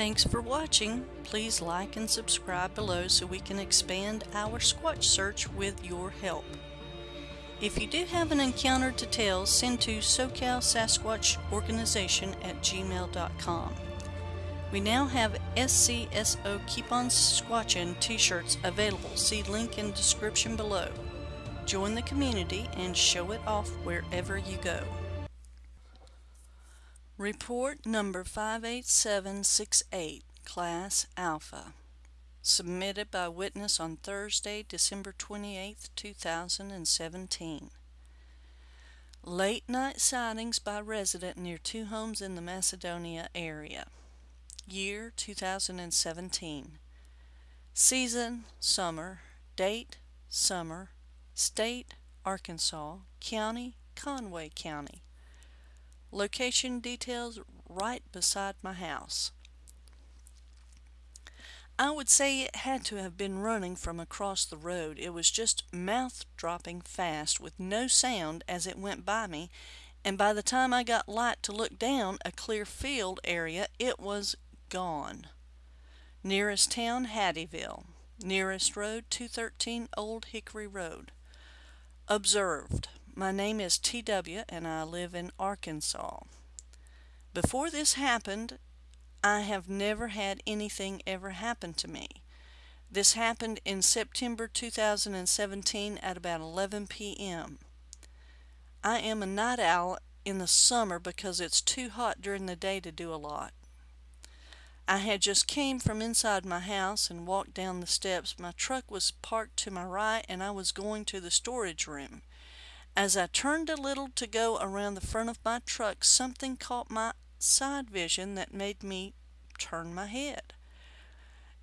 Thanks for watching. Please like and subscribe below so we can expand our Squatch search with your help. If you do have an encounter to tell, send to SoCal Sasquatch Organization at gmail.com. We now have SCSO Keep On Squatchin t-shirts available. See link in description below. Join the community and show it off wherever you go. Report number 58768, Class Alpha. Submitted by witness on Thursday, December 28, 2017. Late night sightings by resident near two homes in the Macedonia area. Year 2017. Season summer. Date summer. State Arkansas. County Conway County. Location details right beside my house. I would say it had to have been running from across the road. It was just mouth dropping fast with no sound as it went by me, and by the time I got light to look down a clear field area, it was gone. Nearest town, Hattieville. Nearest road, 213 Old Hickory Road. Observed. My name is TW and I live in Arkansas. Before this happened, I have never had anything ever happen to me. This happened in September 2017 at about 11 p.m. I am a night owl in the summer because it's too hot during the day to do a lot. I had just came from inside my house and walked down the steps. My truck was parked to my right and I was going to the storage room. As I turned a little to go around the front of my truck, something caught my side vision that made me turn my head.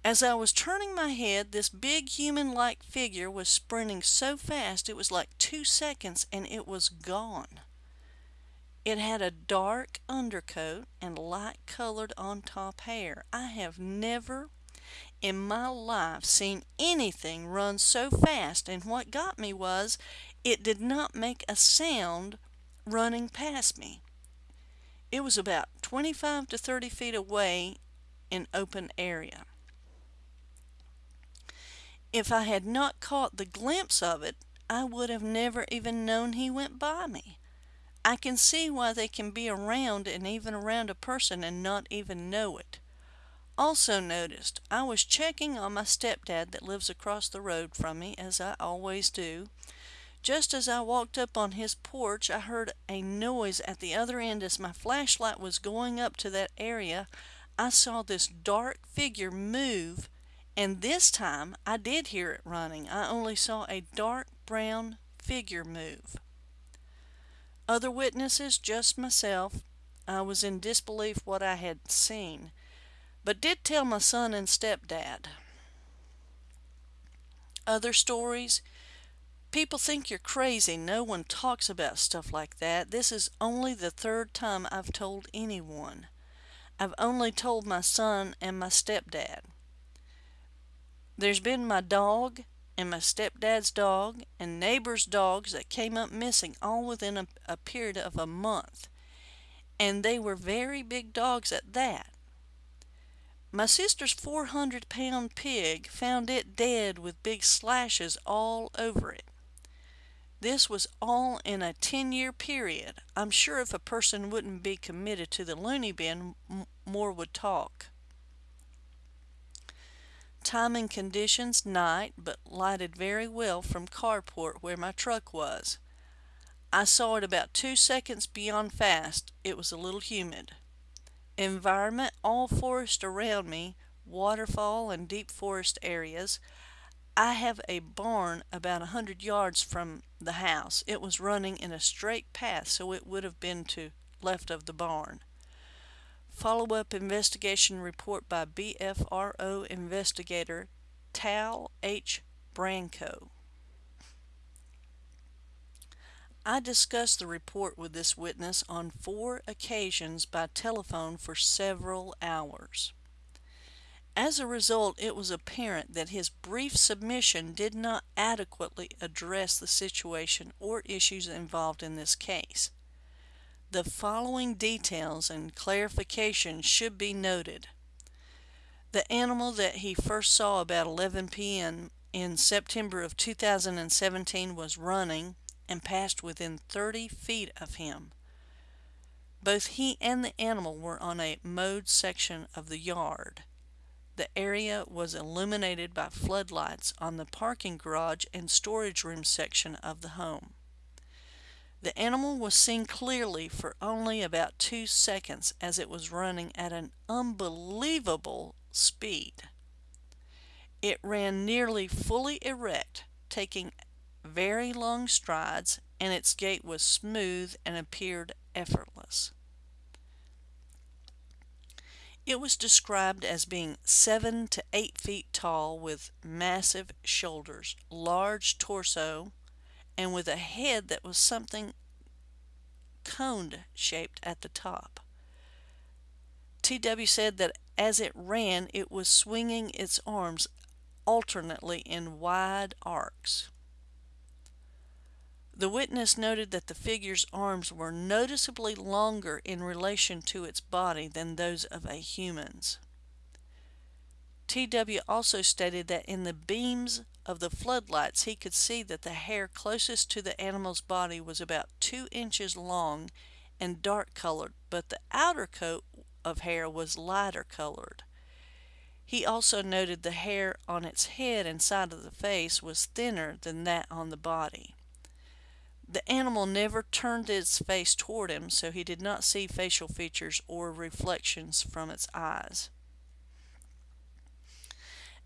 As I was turning my head, this big human-like figure was sprinting so fast it was like two seconds and it was gone. It had a dark undercoat and light colored on top hair. I have never in my life seen anything run so fast and what got me was it did not make a sound running past me. It was about 25 to 30 feet away in open area. If I had not caught the glimpse of it, I would have never even known he went by me. I can see why they can be around and even around a person and not even know it. Also noticed, I was checking on my stepdad that lives across the road from me, as I always do, just as I walked up on his porch, I heard a noise at the other end as my flashlight was going up to that area. I saw this dark figure move, and this time I did hear it running. I only saw a dark brown figure move. Other witnesses, just myself. I was in disbelief what I had seen, but did tell my son and stepdad. Other stories, People think you're crazy. No one talks about stuff like that. This is only the third time I've told anyone. I've only told my son and my stepdad. There's been my dog and my stepdad's dog and neighbors' dogs that came up missing all within a, a period of a month. And they were very big dogs at that. My sister's 400 pound pig found it dead with big slashes all over it. This was all in a 10 year period. I'm sure if a person wouldn't be committed to the loony bin, more would talk. Time and conditions night, but lighted very well from carport where my truck was. I saw it about two seconds beyond fast. It was a little humid. Environment all forest around me, waterfall and deep forest areas. I have a barn about a hundred yards from the house. It was running in a straight path, so it would have been to left of the barn. Follow-up investigation report by BFRO investigator Tal H. Branco. I discussed the report with this witness on four occasions by telephone for several hours. As a result, it was apparent that his brief submission did not adequately address the situation or issues involved in this case. The following details and clarifications should be noted. The animal that he first saw about 11 p.m. in September of 2017 was running and passed within 30 feet of him. Both he and the animal were on a mowed section of the yard. The area was illuminated by floodlights on the parking garage and storage room section of the home. The animal was seen clearly for only about two seconds as it was running at an unbelievable speed. It ran nearly fully erect, taking very long strides, and its gait was smooth and appeared effortless. It was described as being seven to eight feet tall with massive shoulders, large torso, and with a head that was something coned shaped at the top. TW said that as it ran, it was swinging its arms alternately in wide arcs. The witness noted that the figure's arms were noticeably longer in relation to its body than those of a human's. TW also stated that in the beams of the floodlights he could see that the hair closest to the animal's body was about two inches long and dark colored, but the outer coat of hair was lighter colored. He also noted the hair on its head and side of the face was thinner than that on the body. The animal never turned its face toward him, so he did not see facial features or reflections from its eyes.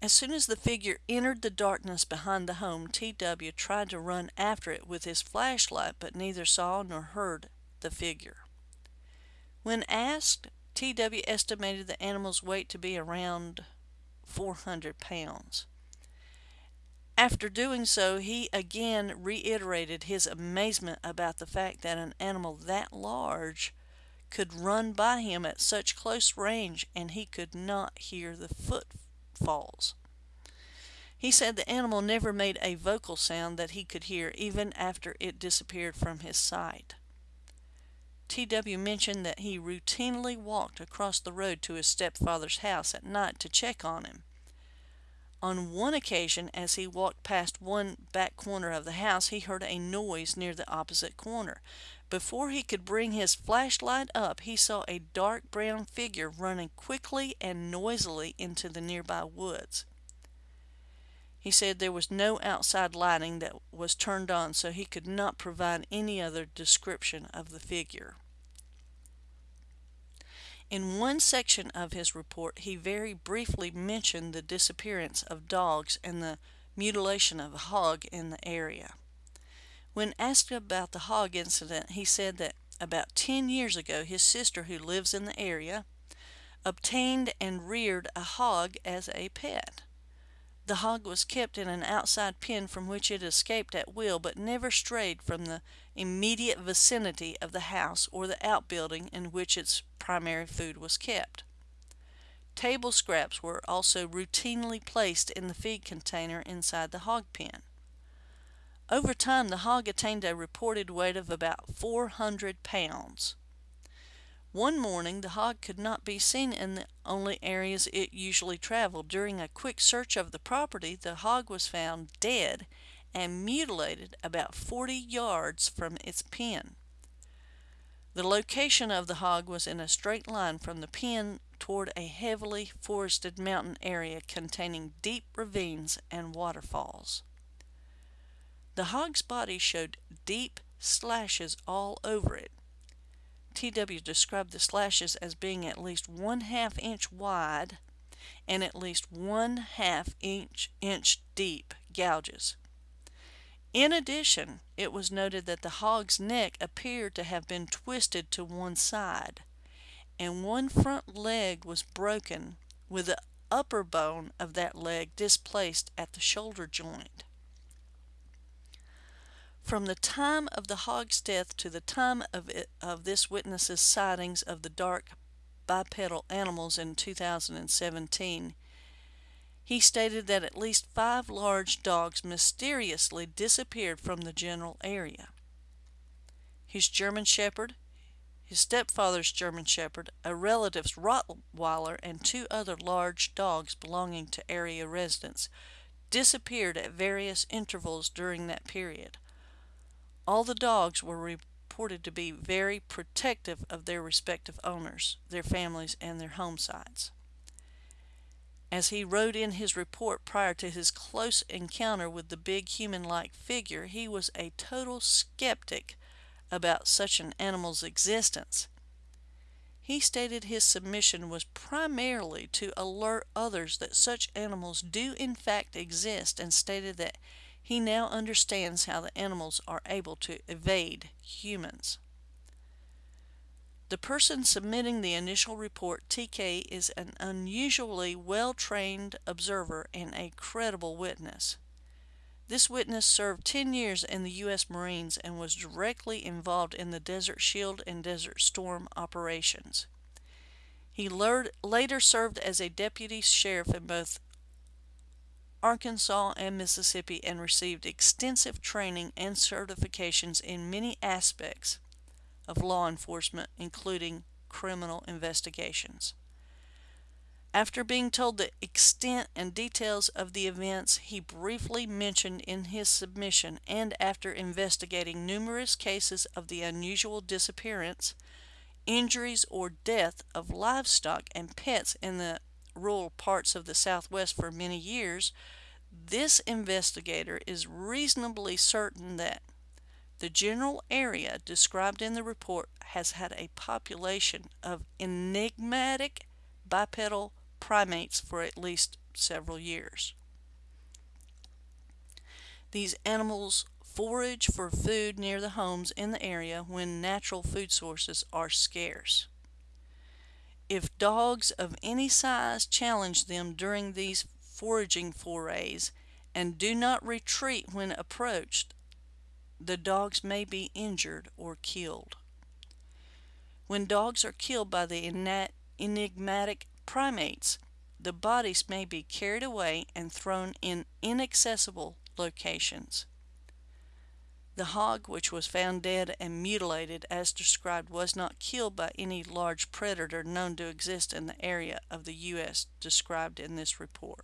As soon as the figure entered the darkness behind the home, T.W. tried to run after it with his flashlight, but neither saw nor heard the figure. When asked, T.W. estimated the animal's weight to be around 400 pounds. After doing so, he again reiterated his amazement about the fact that an animal that large could run by him at such close range and he could not hear the footfalls. He said the animal never made a vocal sound that he could hear even after it disappeared from his sight. T.W. mentioned that he routinely walked across the road to his stepfather's house at night to check on him. On one occasion, as he walked past one back corner of the house, he heard a noise near the opposite corner. Before he could bring his flashlight up, he saw a dark brown figure running quickly and noisily into the nearby woods. He said there was no outside lighting that was turned on, so he could not provide any other description of the figure. In one section of his report, he very briefly mentioned the disappearance of dogs and the mutilation of a hog in the area. When asked about the hog incident, he said that about 10 years ago, his sister, who lives in the area, obtained and reared a hog as a pet. The hog was kept in an outside pen from which it escaped at will, but never strayed from the immediate vicinity of the house or the outbuilding in which its primary food was kept. Table scraps were also routinely placed in the feed container inside the hog pen. Over time, the hog attained a reported weight of about 400 pounds. One morning, the hog could not be seen in the only areas it usually traveled. During a quick search of the property, the hog was found dead and mutilated about 40 yards from its pen. The location of the hog was in a straight line from the pen toward a heavily forested mountain area containing deep ravines and waterfalls. The hog's body showed deep slashes all over it. TW described the slashes as being at least one half inch wide and at least one half inch, inch deep gouges. In addition, it was noted that the hog's neck appeared to have been twisted to one side, and one front leg was broken with the upper bone of that leg displaced at the shoulder joint. From the time of the hog's death to the time of, it, of this witness's sightings of the dark bipedal animals in 2017, he stated that at least five large dogs mysteriously disappeared from the general area. His German Shepherd, his stepfather's German Shepherd, a relative's Rottweiler, and two other large dogs belonging to area residents disappeared at various intervals during that period. All the dogs were reported to be very protective of their respective owners, their families, and their home sites. As he wrote in his report prior to his close encounter with the big human like figure, he was a total skeptic about such an animal's existence. He stated his submission was primarily to alert others that such animals do in fact exist and stated that he now understands how the animals are able to evade humans. The person submitting the initial report, TK, is an unusually well trained observer and a credible witness. This witness served 10 years in the U.S. Marines and was directly involved in the Desert Shield and Desert Storm operations. He later served as a deputy sheriff in both Arkansas and Mississippi and received extensive training and certifications in many aspects of law enforcement, including criminal investigations. After being told the extent and details of the events he briefly mentioned in his submission, and after investigating numerous cases of the unusual disappearance, injuries, or death of livestock and pets in the rural parts of the Southwest for many years, this investigator is reasonably certain that the general area described in the report has had a population of enigmatic bipedal primates for at least several years. These animals forage for food near the homes in the area when natural food sources are scarce. If dogs of any size challenge them during these foraging forays and do not retreat when approached, the dogs may be injured or killed. When dogs are killed by the enigmatic primates, the bodies may be carried away and thrown in inaccessible locations. The hog, which was found dead and mutilated as described, was not killed by any large predator known to exist in the area of the U.S. described in this report.